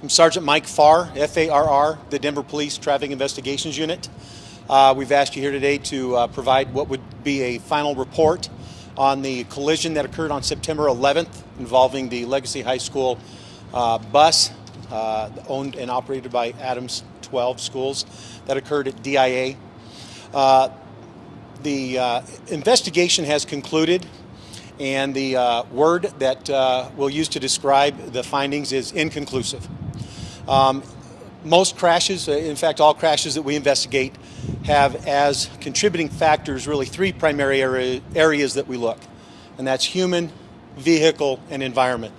I'm Sergeant Mike Farr, F-A-R-R, the Denver Police Traffic Investigations Unit. Uh, we've asked you here today to uh, provide what would be a final report on the collision that occurred on September 11th involving the Legacy High School uh, bus uh, owned and operated by Adams 12 schools that occurred at DIA. Uh, the uh, investigation has concluded and the word that we'll use to describe the findings is inconclusive. Um, most crashes, uh, in fact all crashes that we investigate, have as contributing factors really three primary area, areas that we look. And that's human, vehicle, and environment.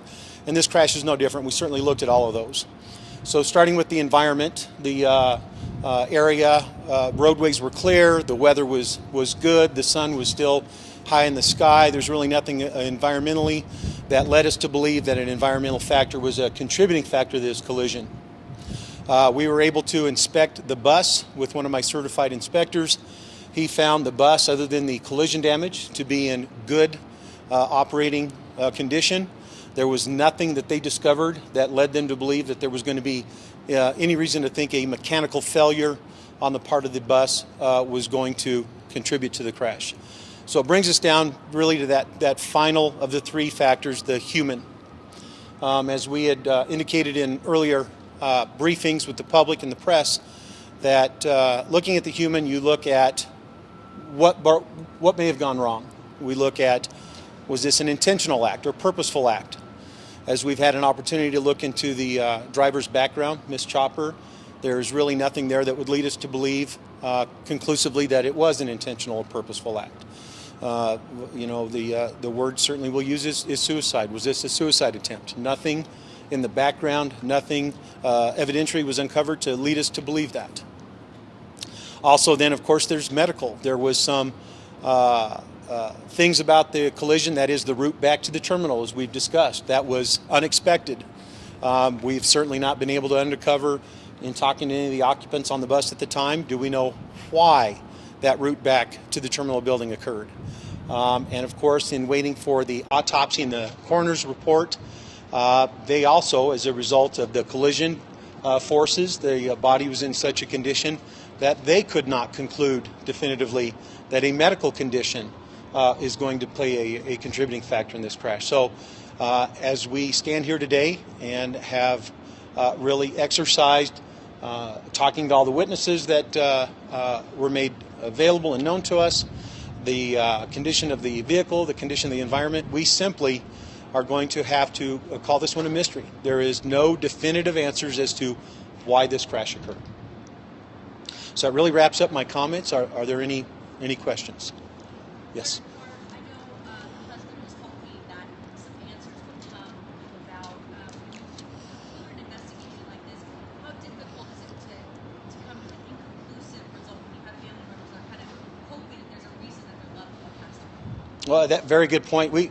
And this crash is no different. We certainly looked at all of those. So starting with the environment, the uh, uh, area, uh, roadways were clear, the weather was, was good, the sun was still high in the sky. There's really nothing uh, environmentally that led us to believe that an environmental factor was a contributing factor to this collision. Uh, we were able to inspect the bus with one of my certified inspectors. He found the bus, other than the collision damage, to be in good uh, operating uh, condition. There was nothing that they discovered that led them to believe that there was going to be uh, any reason to think a mechanical failure on the part of the bus uh, was going to contribute to the crash. So it brings us down really to that, that final of the three factors, the human. Um, as we had uh, indicated in earlier uh, briefings with the public and the press that uh, looking at the human, you look at what, what may have gone wrong. We look at was this an intentional act or purposeful act? As we've had an opportunity to look into the uh, driver's background, Miss Chopper, there's really nothing there that would lead us to believe uh, conclusively that it was an intentional or purposeful act. Uh, you know, the, uh, the word certainly we'll use is, is suicide. Was this a suicide attempt? Nothing in the background, nothing uh, evidentiary was uncovered to lead us to believe that. Also then, of course, there's medical. There was some uh, uh, things about the collision, that is the route back to the terminal, as we've discussed. That was unexpected. Um, we've certainly not been able to uncover in talking to any of the occupants on the bus at the time, do we know why that route back to the terminal building occurred? Um, and of course, in waiting for the autopsy and the coroner's report, uh, they also, as a result of the collision uh, forces, the uh, body was in such a condition that they could not conclude definitively that a medical condition uh, is going to play a, a, contributing factor in this crash. So, uh, as we stand here today and have uh, really exercised talking to all the witnesses that were made available and known to us, the condition of the vehicle, the condition of the environment, we simply are going to have to uh, call this one a mystery. There is no definitive answers as to why this crash occurred. So that really wraps up my comments. Are, are there any, any questions? Yes. Well, that very good point. We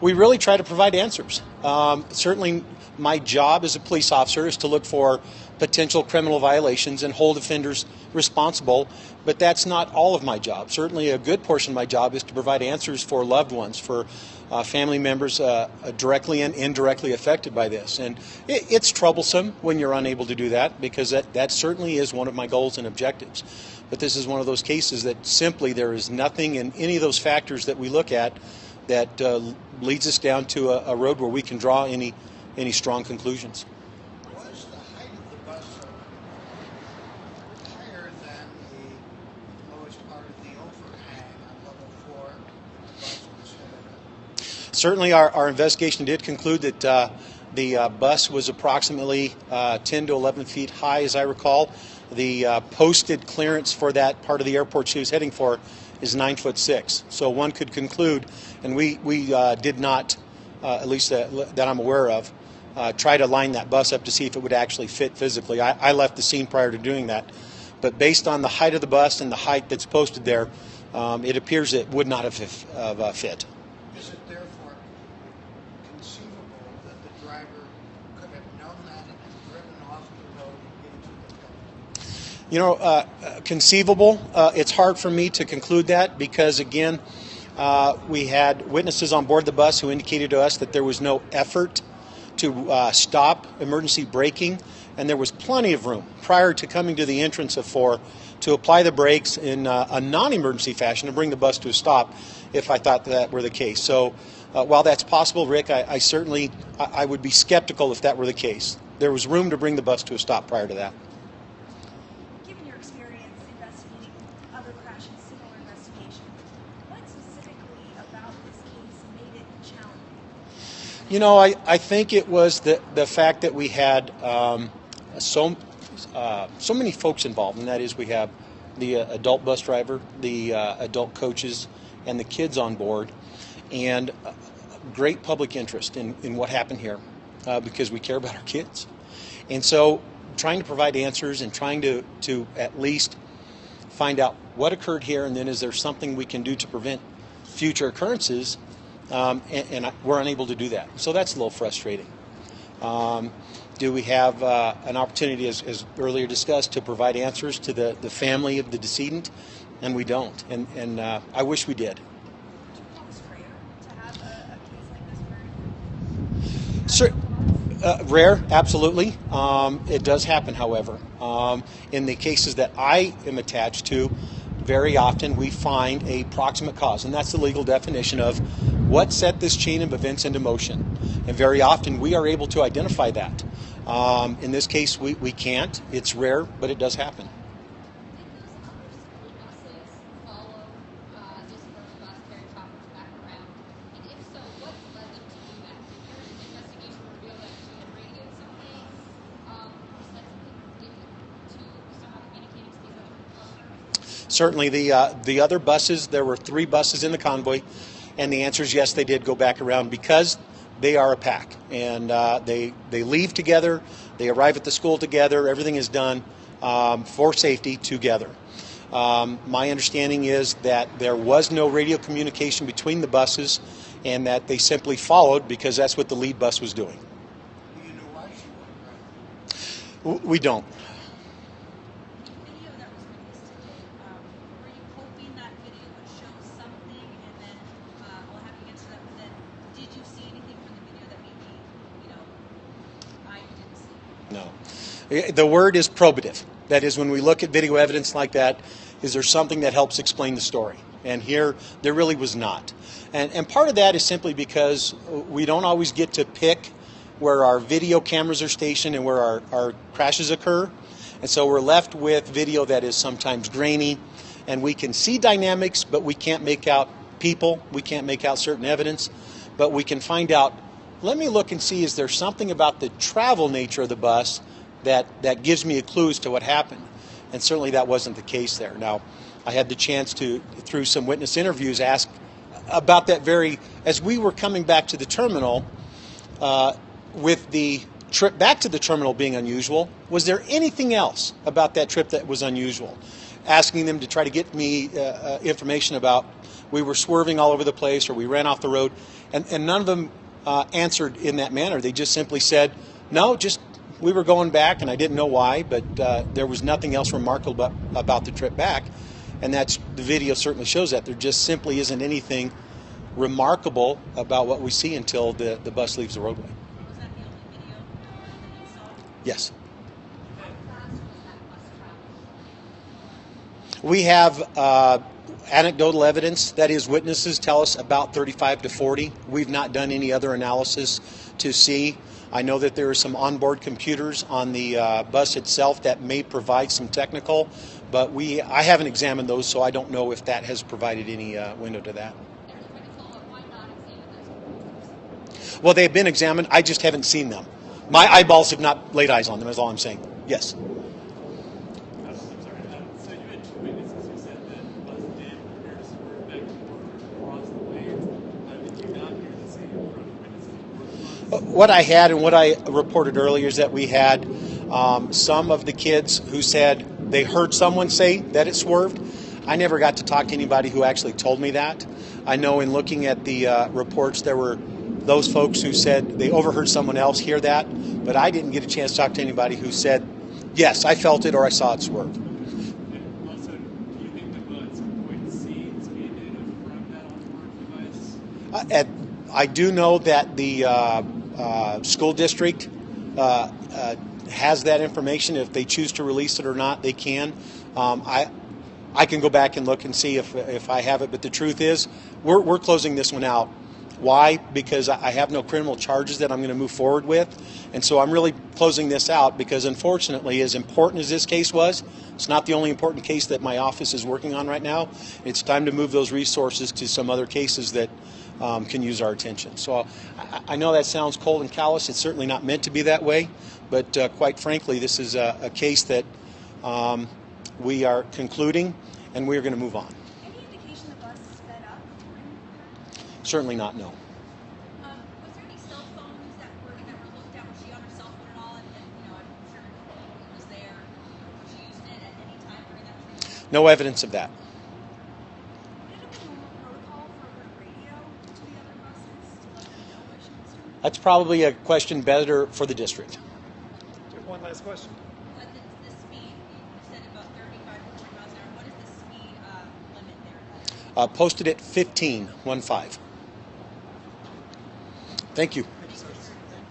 we really try to provide answers. Um, certainly, my job as a police officer is to look for potential criminal violations and hold offenders responsible, but that's not all of my job. Certainly, a good portion of my job is to provide answers for loved ones, for uh, family members uh, directly and indirectly affected by this. And it, it's troublesome when you're unable to do that because that, that certainly is one of my goals and objectives. But this is one of those cases that simply there is nothing in any of those factors that we look at that uh, leads us down to a, a, road where we can draw any any strong conclusions. Was the height of the bus higher than the lowest part of the overhang on level four? Certainly, our, our investigation did conclude that uh, the uh, bus was approximately uh, 10 to 11 feet high, as I recall. The uh, posted clearance for that part of the airport she was heading for is nine foot six. So one could conclude, and we we uh, did not, uh, at least that, that I'm aware of, uh, try to line that bus up to see if it would actually fit physically. I, I, left the scene prior to doing that, but based on the height of the bus and the height that's posted there, um, it appears it would not have, uh, fit. You know, uh, conceivable. Uh, it's hard for me to conclude that because, again, uh, we had witnesses on board the bus who indicated to us that there was no effort to uh, stop emergency braking, and there was plenty of room prior to coming to the entrance of four to apply the brakes in uh, a non-emergency fashion to bring the bus to a stop if I thought that were the case. So uh, while that's possible, Rick, I, I certainly I, I would be skeptical if that were the case. There was room to bring the bus to a stop prior to that. Given your experience investigating other crashes, similar investigations, what specifically about this case made it challenging? You know, I, I think it was the, the fact that we had um, so, uh, so many folks involved, and that is we have the uh, adult bus driver, the uh, adult coaches, and the kids on board, and uh, great public interest in, in what happened here uh, because we care about our kids. And so, trying to provide answers and trying to, to at least find out what occurred here, and then is there something we can do to prevent future occurrences? Um, and, and we're unable to do that. So that's a little frustrating. Um, do we have uh, an opportunity, as, as earlier discussed, to provide answers to the, the family of the decedent? And we don't. And, and uh, I wish we did. Cer- uh, rare, absolutely. Um, it does happen, however. Um, in the cases that I am attached to, very often we find a proximate cause, and that's the legal definition of what set this chain of events into motion. And very often we are able to identify that. Um, in this case, we, we can't. It's rare, but it does happen. Certainly, the uh, the other buses. There were three buses in the convoy, and the answer is yes. They did go back around because they are a pack, and uh, they they leave together. They arrive at the school together. Everything is done um, for safety together. Um, my understanding is that there was no radio communication between the buses, and that they simply followed because that's what the lead bus was doing. Do you know why she wasn't We don't. video that was released today, um, were you hoping that video would show something and then, uh, we'll have you answer that, but then, did you see anything from the video that maybe, you know, I didn't see? No. The word is probative. That is, when we look at video evidence like that, is there something that helps explain the story? And here, there really was not. And, and part of that is simply because we don't always get to pick where our video cameras are stationed and where our, our crashes occur. And so we're left with video that is sometimes grainy, and we can see dynamics, but we can't make out people, we can't make out certain evidence, but we can find out let me look and see is there something about the travel nature of the bus that, that gives me a clue as to what happened. And certainly that wasn't the case there. Now, I had the chance to, through some witness interviews, ask about that very, as we were coming back to the terminal, uh, with the trip back to the terminal being unusual, was there anything else about that trip that was unusual? Asking them to try to get me uh, uh, information about we were swerving all over the place or we ran off the road, and, and none of them uh, answered in that manner. They just simply said, no, just we were going back and I didn't know why, but uh, there was nothing else remarkable about, about the trip back. And that's the video certainly shows that. There just simply isn't anything remarkable about what we see until the, the bus leaves the roadway. Was that the only video that you saw? Yes. How fast was that bus traveling? We have uh, anecdotal evidence, that is, witnesses tell us about 35 to 40. We've not done any other analysis to see. I know that there are some onboard computers on the uh, bus itself that may provide some technical, but we I haven't examined those, so I don't know if that has provided any uh, window to that. Well, they've been examined. I just haven't seen them. My eyeballs have not laid eyes on them. Is all I'm saying. Yes. I'm sorry. Um, so you had two witnesses who said that the bus did appear to swerve back and forth across the lanes. Uh, did you not hear the same from the witnesses who were the bus? What I had and what I reported earlier is that we had um, some of the kids who said they heard someone say that it swerved. I never got to talk to anybody who actually told me that. I know in looking at the uh, reports, there were those folks who said they overheard someone else hear that, but I didn't get a chance to talk to anybody who said, yes, I felt it or I saw it swerve. Also, do you think the bus would see speed data from that onboard device? Uh, at, I do know that the uh, uh, school district uh, uh, has that information. If they choose to release it or not, they can. Um, I I can go back and look and see if if I have it. But the truth is, we're we're closing this one out. Why? Because I I have no criminal charges that I'm going to move forward with, and so I'm really closing this out because, unfortunately, as important as this case was, it's not the only important case that my office is working on right now. It's time to move those resources to some other cases that um, can use our attention. So I, I know that sounds cold and callous. It's certainly not meant to be that way, but uh, quite frankly, this is a, a case that um, we are concluding, and we are going to move on. Any indication the bus sped up? Certainly not no. Um, was there any cell phones that were going that really down she on her cell phone at all? And I'm sure it was there Did she use it at any That's probably a question better for the district. One last question. What the, the speed? You said about 35 to 40 miles an hour. What is the speed uh, limit there? Uh, posted at 15, one five. Thank you.